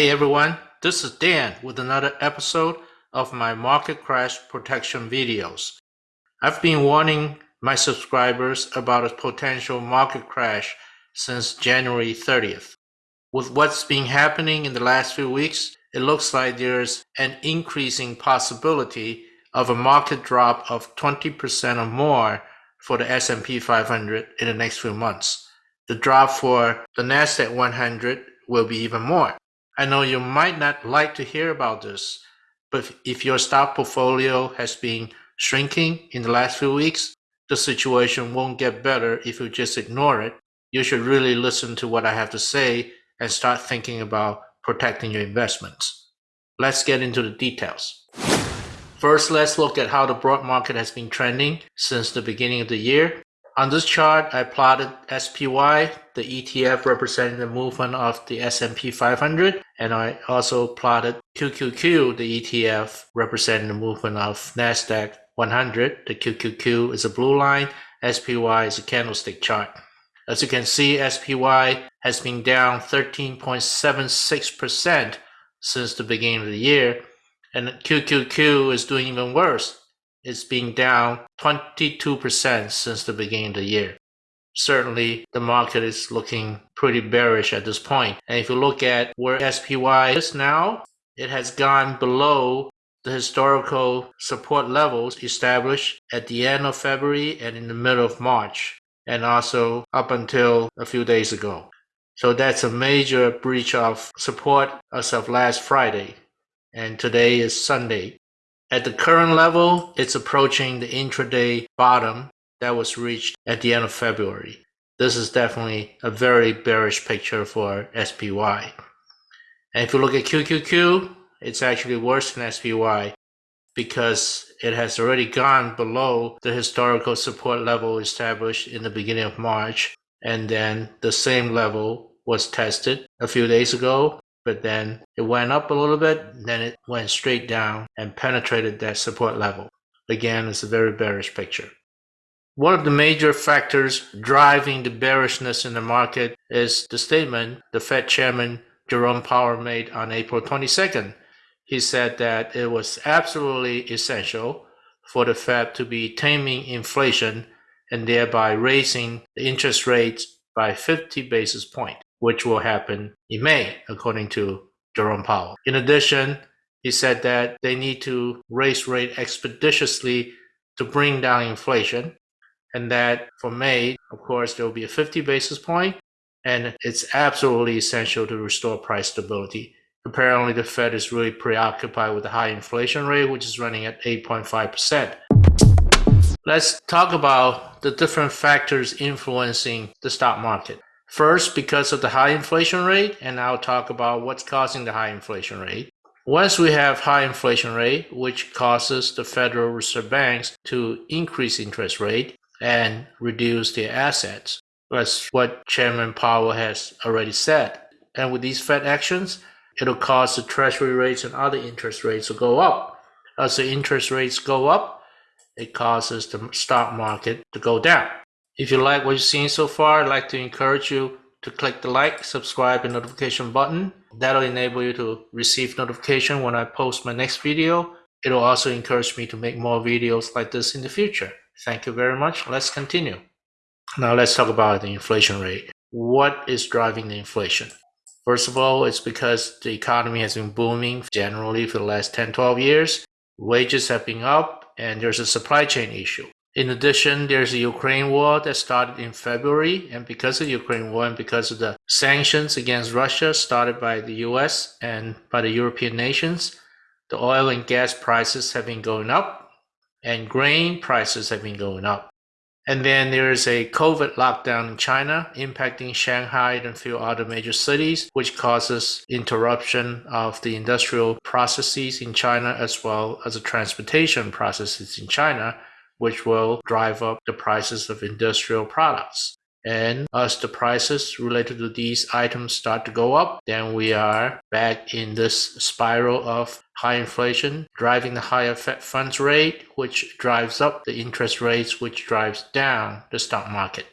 Hey everyone, this is Dan with another episode of my market crash protection videos. I've been warning my subscribers about a potential market crash since January 30th. With what's been happening in the last few weeks, it looks like there's an increasing possibility of a market drop of 20% or more for the S&P 500 in the next few months. The drop for the Nasdaq 100 will be even more. I know you might not like to hear about this, but if your stock portfolio has been shrinking in the last few weeks, the situation won't get better if you just ignore it. You should really listen to what I have to say and start thinking about protecting your investments. Let's get into the details. First, let's look at how the broad market has been trending since the beginning of the year. On this chart, I plotted SPY, the ETF representing the movement of the S&P 500, and I also plotted QQQ, the ETF representing the movement of NASDAQ 100. The QQQ is a blue line, SPY is a candlestick chart. As you can see, SPY has been down 13.76% since the beginning of the year, and QQQ is doing even worse it's been down 22% since the beginning of the year. Certainly, the market is looking pretty bearish at this point. And if you look at where SPY is now, it has gone below the historical support levels established at the end of February and in the middle of March, and also up until a few days ago. So that's a major breach of support as of last Friday. And today is Sunday. At the current level, it's approaching the intraday bottom that was reached at the end of February. This is definitely a very bearish picture for SPY. And if you look at QQQ, it's actually worse than SPY because it has already gone below the historical support level established in the beginning of March. And then the same level was tested a few days ago but then it went up a little bit, then it went straight down and penetrated that support level. Again, it's a very bearish picture. One of the major factors driving the bearishness in the market is the statement the Fed Chairman Jerome Powell made on April 22nd. He said that it was absolutely essential for the Fed to be taming inflation and thereby raising the interest rates by 50 basis points which will happen in May, according to Jerome Powell. In addition, he said that they need to raise rate expeditiously to bring down inflation, and that for May, of course, there will be a 50 basis point, and it's absolutely essential to restore price stability. Apparently, the Fed is really preoccupied with the high inflation rate, which is running at 8.5%. Let's talk about the different factors influencing the stock market. First, because of the high inflation rate, and I'll talk about what's causing the high inflation rate. Once we have high inflation rate, which causes the Federal Reserve banks to increase interest rate and reduce their assets. That's what Chairman Powell has already said. And with these Fed actions, it'll cause the treasury rates and other interest rates to go up. As the interest rates go up, it causes the stock market to go down. If you like what you've seen so far, I'd like to encourage you to click the like, subscribe, and notification button. That'll enable you to receive notification when I post my next video. It'll also encourage me to make more videos like this in the future. Thank you very much. Let's continue. Now let's talk about the inflation rate. What is driving the inflation? First of all, it's because the economy has been booming generally for the last 10, 12 years. Wages have been up and there's a supply chain issue. In addition, there's the Ukraine war that started in February, and because of the Ukraine war and because of the sanctions against Russia started by the US and by the European nations, the oil and gas prices have been going up, and grain prices have been going up. And then there is a COVID lockdown in China impacting Shanghai and a few other major cities, which causes interruption of the industrial processes in China as well as the transportation processes in China which will drive up the prices of industrial products. And as the prices related to these items start to go up, then we are back in this spiral of high inflation, driving the higher Fed funds rate, which drives up the interest rates, which drives down the stock market.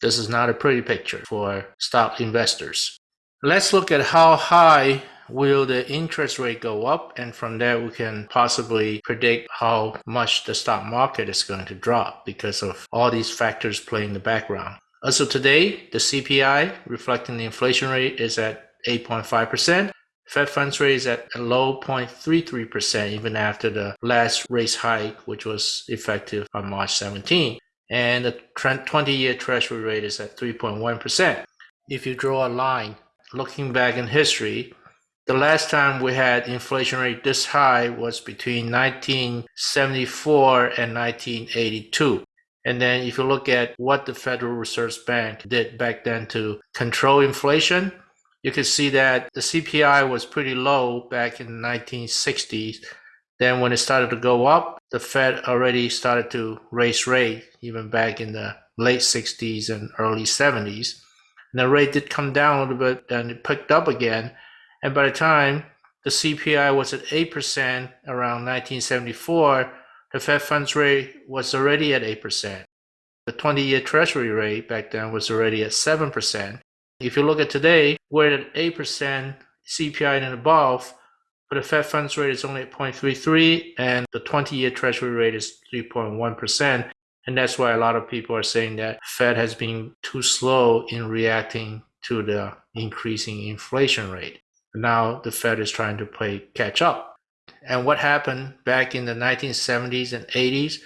This is not a pretty picture for stock investors. Let's look at how high will the interest rate go up? And from there, we can possibly predict how much the stock market is going to drop because of all these factors playing in the background. As of today, the CPI reflecting the inflation rate is at 8.5%. Fed funds rate is at a low 0.33% even after the last rate hike, which was effective on March 17. And the 20 year treasury rate is at 3.1%. If you draw a line looking back in history, the last time we had inflation rate this high was between 1974 and 1982. And then if you look at what the Federal Reserve Bank did back then to control inflation, you can see that the CPI was pretty low back in the 1960s. Then when it started to go up, the Fed already started to raise rate even back in the late 60s and early 70s. And the rate did come down a little bit and it picked up again. And by the time the CPI was at 8% around 1974, the Fed funds rate was already at 8%. The 20 year Treasury rate back then was already at 7%. If you look at today, we're at 8% CPI and above, but the Fed funds rate is only at 0.33 and the 20 year Treasury rate is 3.1%. And that's why a lot of people are saying that Fed has been too slow in reacting to the increasing inflation rate. Now the Fed is trying to play catch up. And what happened back in the 1970s and 80s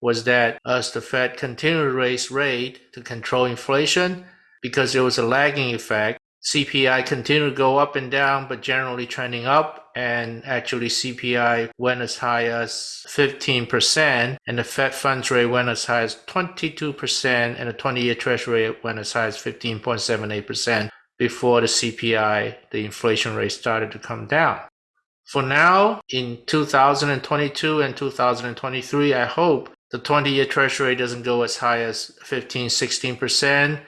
was that as the Fed continued to raise rate to control inflation, because there was a lagging effect, CPI continued to go up and down, but generally trending up. And actually, CPI went as high as 15%, and the Fed funds rate went as high as 22%, and the 20 year Treasury went as high as 15.78% before the CPI, the inflation rate, started to come down. For now, in 2022 and 2023, I hope the 20 year Treasury doesn't go as high as 15, 16%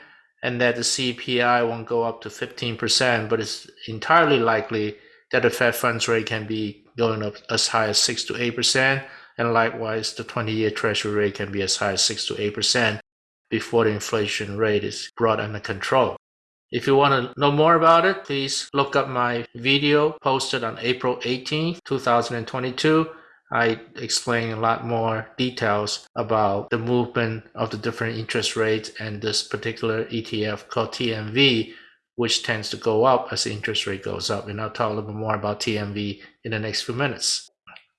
and that the CPI won't go up to 15%, but it's entirely likely that the Fed funds rate can be going up as high as 6 to 8%, and likewise the 20-year treasury rate can be as high as 6 to 8% before the inflation rate is brought under control. If you want to know more about it, please look up my video posted on April 18, 2022 I explain a lot more details about the movement of the different interest rates and this particular ETF called TMV, which tends to go up as the interest rate goes up. And I'll talk a little bit more about TMV in the next few minutes.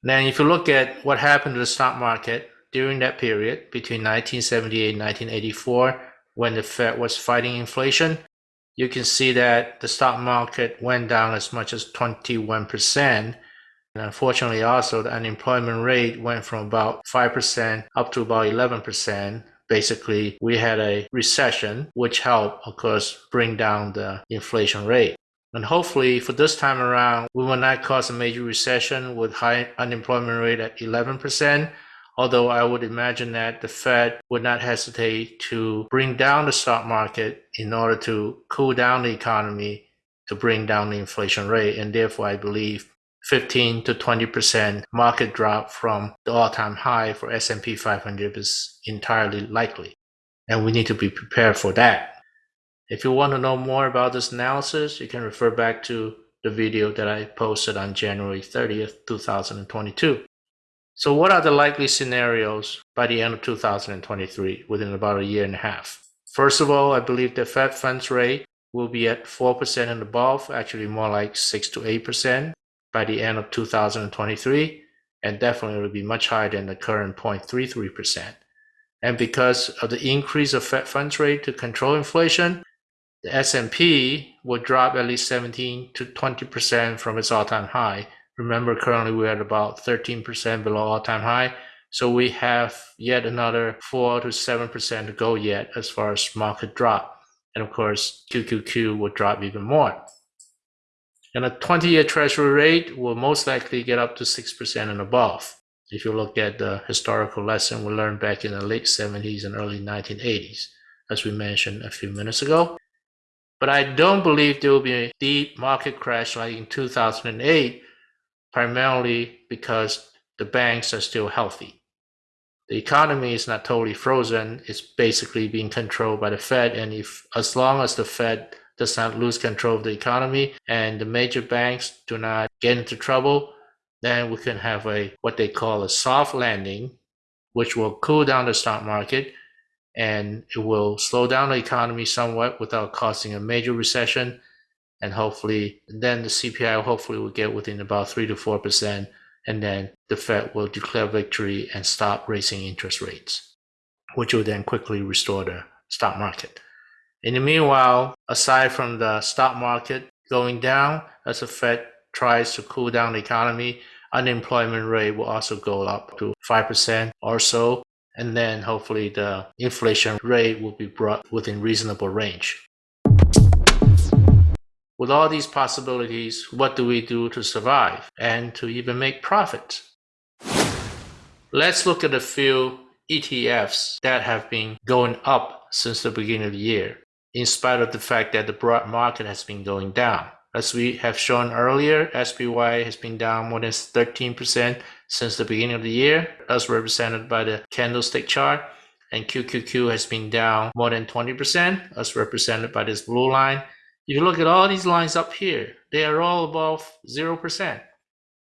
Now, if you look at what happened to the stock market during that period between 1978 and 1984, when the Fed was fighting inflation, you can see that the stock market went down as much as 21% and unfortunately, also the unemployment rate went from about 5% up to about 11%. Basically, we had a recession, which helped, of course, bring down the inflation rate. And hopefully, for this time around, we will not cause a major recession with high unemployment rate at 11%. Although I would imagine that the Fed would not hesitate to bring down the stock market in order to cool down the economy to bring down the inflation rate. And therefore, I believe 15 to 20% market drop from the all-time high for S&P 500 is entirely likely. And we need to be prepared for that. If you want to know more about this analysis, you can refer back to the video that I posted on January 30th, 2022. So what are the likely scenarios by the end of 2023 within about a year and a half? First of all, I believe the Fed funds rate will be at 4% and above, actually more like 6 to 8% by the end of 2023, and definitely will be much higher than the current 0.33%. And because of the increase of Fed funds rate to control inflation, the S&P will drop at least 17 to 20% from its all-time high. Remember, currently we're at about 13% below all-time high. So we have yet another 4 to 7% to go yet as far as market drop. And of course, QQQ will drop even more. And a 20 year treasury rate will most likely get up to 6% and above. If you look at the historical lesson we learned back in the late 70s and early 1980s, as we mentioned a few minutes ago. But I don't believe there will be a deep market crash like in 2008, primarily because the banks are still healthy. The economy is not totally frozen, it's basically being controlled by the Fed. And if as long as the Fed does not lose control of the economy and the major banks do not get into trouble, then we can have a what they call a soft landing, which will cool down the stock market and it will slow down the economy somewhat without causing a major recession. And hopefully, then the CPI hopefully will get within about three to four percent, and then the Fed will declare victory and stop raising interest rates, which will then quickly restore the stock market. In the meanwhile, aside from the stock market going down as the Fed tries to cool down the economy, unemployment rate will also go up to 5% or so. And then hopefully the inflation rate will be brought within reasonable range. With all these possibilities, what do we do to survive and to even make profit? Let's look at a few ETFs that have been going up since the beginning of the year in spite of the fact that the broad market has been going down. As we have shown earlier, SPY has been down more than 13% since the beginning of the year, as represented by the candlestick chart. And QQQ has been down more than 20%, as represented by this blue line. If you look at all these lines up here, they are all above 0%.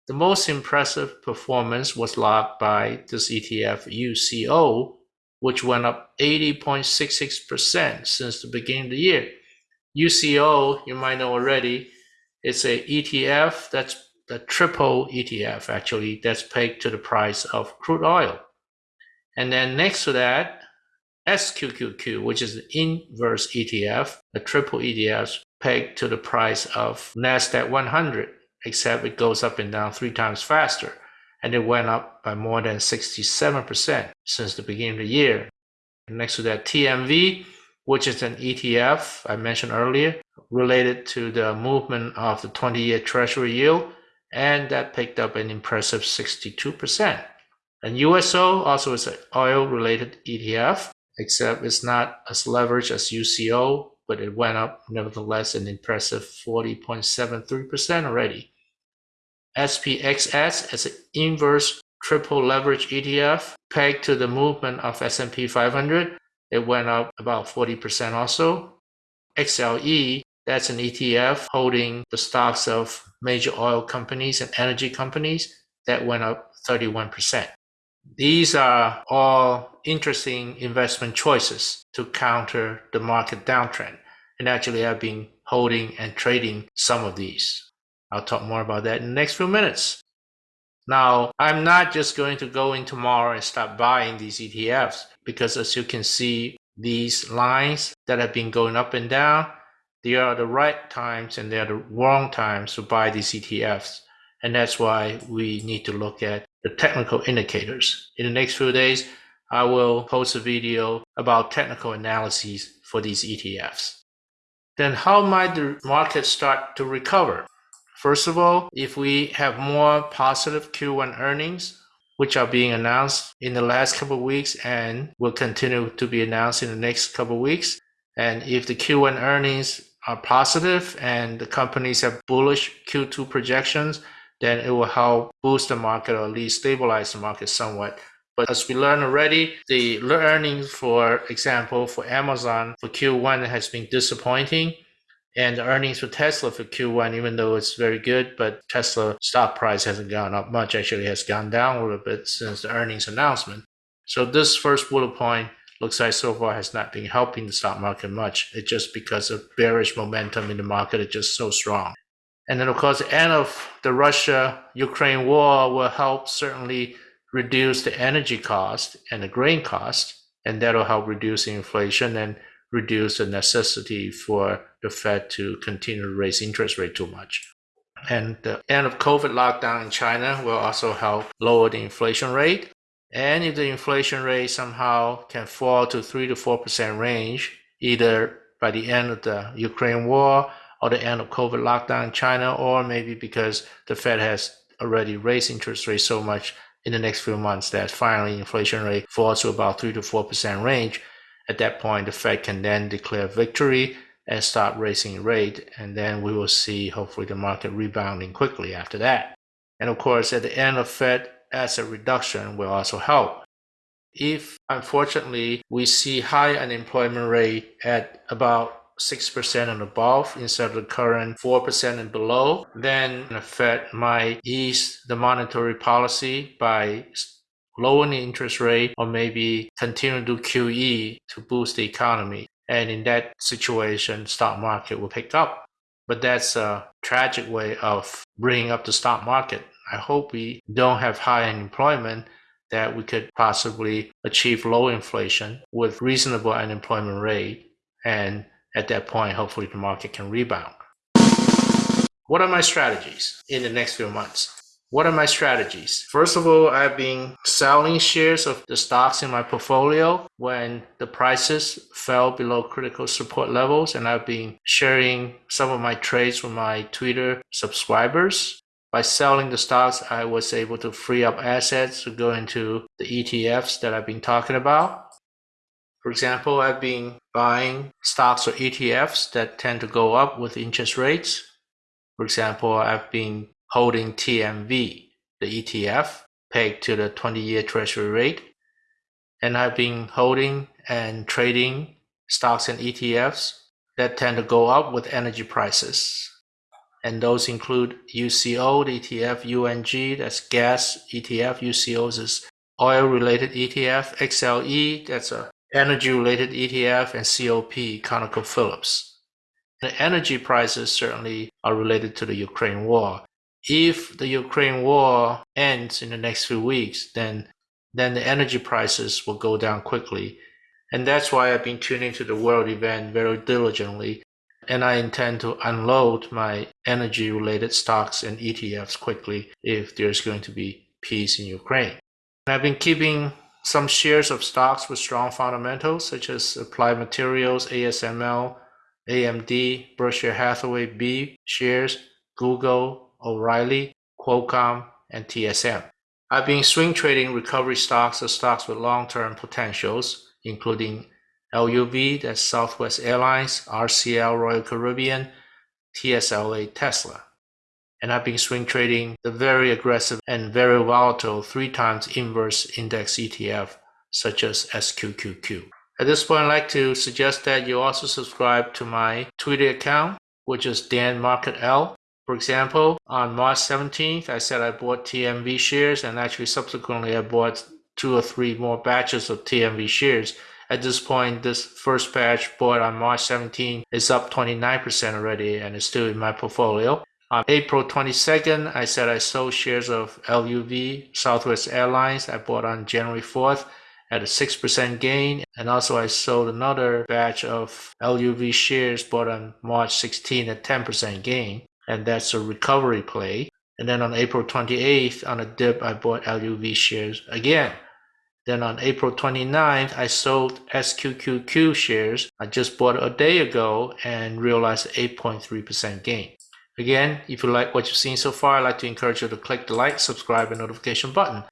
The most impressive performance was logged by this ETF UCO, which went up 80.66% since the beginning of the year. UCO, you might know already, it's a ETF that's the triple ETF actually that's pegged to the price of crude oil. And then next to that, SQQQ, which is the inverse ETF, a triple ETF pegged to the price of NASDAQ 100, except it goes up and down three times faster and it went up by more than 67% since the beginning of the year. Next to that, TMV, which is an ETF I mentioned earlier, related to the movement of the 20 year Treasury yield, and that picked up an impressive 62%. And USO also is an oil related ETF, except it's not as leveraged as UCO, but it went up nevertheless an impressive 40.73% already. SPXS as an inverse triple leverage ETF pegged to the movement of S&P 500. It went up about 40% also. XLE, that's an ETF holding the stocks of major oil companies and energy companies that went up 31%. These are all interesting investment choices to counter the market downtrend. And actually, I've been holding and trading some of these. I'll talk more about that in the next few minutes. Now, I'm not just going to go in tomorrow and start buying these ETFs because as you can see, these lines that have been going up and down, they are the right times and they are the wrong times to buy these ETFs. And that's why we need to look at the technical indicators. In the next few days, I will post a video about technical analyses for these ETFs. Then how might the market start to recover? First of all, if we have more positive Q1 earnings, which are being announced in the last couple of weeks and will continue to be announced in the next couple of weeks, and if the Q1 earnings are positive and the companies have bullish Q2 projections, then it will help boost the market or at least stabilize the market somewhat. But as we learned already, the earnings, for example, for Amazon for Q1 has been disappointing. And the earnings for Tesla for Q1, even though it's very good, but Tesla stock price hasn't gone up much, actually has gone down a little bit since the earnings announcement. So this first bullet point looks like so far has not been helping the stock market much. It's just because of bearish momentum in the market is just so strong. And then of course the end of the Russia-Ukraine war will help certainly reduce the energy cost and the grain cost, and that'll help reduce inflation and reduce the necessity for the Fed to continue to raise interest rate too much. And the end of COVID lockdown in China will also help lower the inflation rate. And if the inflation rate somehow can fall to 3 to 4% range, either by the end of the Ukraine war or the end of COVID lockdown in China, or maybe because the Fed has already raised interest rates so much in the next few months that finally inflation rate falls to about 3 to 4% range, at that point, the Fed can then declare victory and start raising rate, and then we will see hopefully the market rebounding quickly after that. And of course, at the end of Fed asset reduction will also help. If unfortunately we see high unemployment rate at about 6% and above instead of the current 4% and below, then the Fed might ease the monetary policy by lowering the interest rate or maybe continue to QE to boost the economy. And in that situation, stock market will pick up. But that's a tragic way of bringing up the stock market. I hope we don't have high unemployment that we could possibly achieve low inflation with reasonable unemployment rate. And at that point, hopefully the market can rebound. What are my strategies in the next few months? What are my strategies? First of all, I've been selling shares of the stocks in my portfolio when the prices fell below critical support levels, and I've been sharing some of my trades with my Twitter subscribers. By selling the stocks, I was able to free up assets to go into the ETFs that I've been talking about. For example, I've been buying stocks or ETFs that tend to go up with interest rates. For example, I've been holding TMV, the ETF, pegged to the 20-year treasury rate. And I've been holding and trading stocks and ETFs that tend to go up with energy prices. And those include UCO, the ETF, UNG, that's gas ETF, UCOs is oil-related ETF, XLE, that's a energy-related ETF, and COP, ConocoPhillips. The energy prices certainly are related to the Ukraine war if the Ukraine war ends in the next few weeks, then then the energy prices will go down quickly. And that's why I've been tuning to the world event very diligently. And I intend to unload my energy related stocks and ETFs quickly if there's going to be peace in Ukraine. And I've been keeping some shares of stocks with strong fundamentals, such as Applied Materials, ASML, AMD, Berkshire Hathaway B shares, Google, O'Reilly, Qualcomm, and TSM. I've been swing trading recovery stocks or stocks with long-term potentials, including LUV, that's Southwest Airlines, RCL, Royal Caribbean, TSLA, Tesla. And I've been swing trading the very aggressive and very volatile three times inverse index ETF, such as SQQQ. At this point, I'd like to suggest that you also subscribe to my Twitter account, which is Dan Market L. For example, on March 17th, I said I bought TMV shares and actually subsequently I bought two or three more batches of TMV shares. At this point, this first batch bought on March 17 is up 29% already and is still in my portfolio. On April 22nd, I said I sold shares of LUV, Southwest Airlines. I bought on January 4th at a 6% gain. And also I sold another batch of LUV shares bought on March 16 at 10% gain and that's a recovery play. And then on April 28th, on a dip, I bought LUV shares again. Then on April 29th, I sold SQQQ shares I just bought a day ago and realized 8.3% gain. Again, if you like what you've seen so far, I'd like to encourage you to click the like, subscribe, and notification button.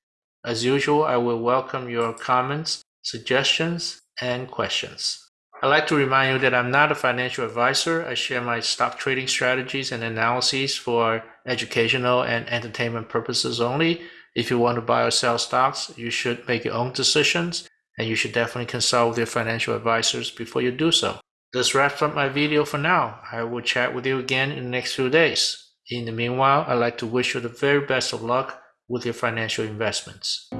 As usual, I will welcome your comments, suggestions, and questions. I'd like to remind you that I'm not a financial advisor. I share my stock trading strategies and analyses for educational and entertainment purposes only. If you want to buy or sell stocks, you should make your own decisions and you should definitely consult with your financial advisors before you do so. This wraps up my video for now. I will chat with you again in the next few days. In the meanwhile, I'd like to wish you the very best of luck with your financial investments.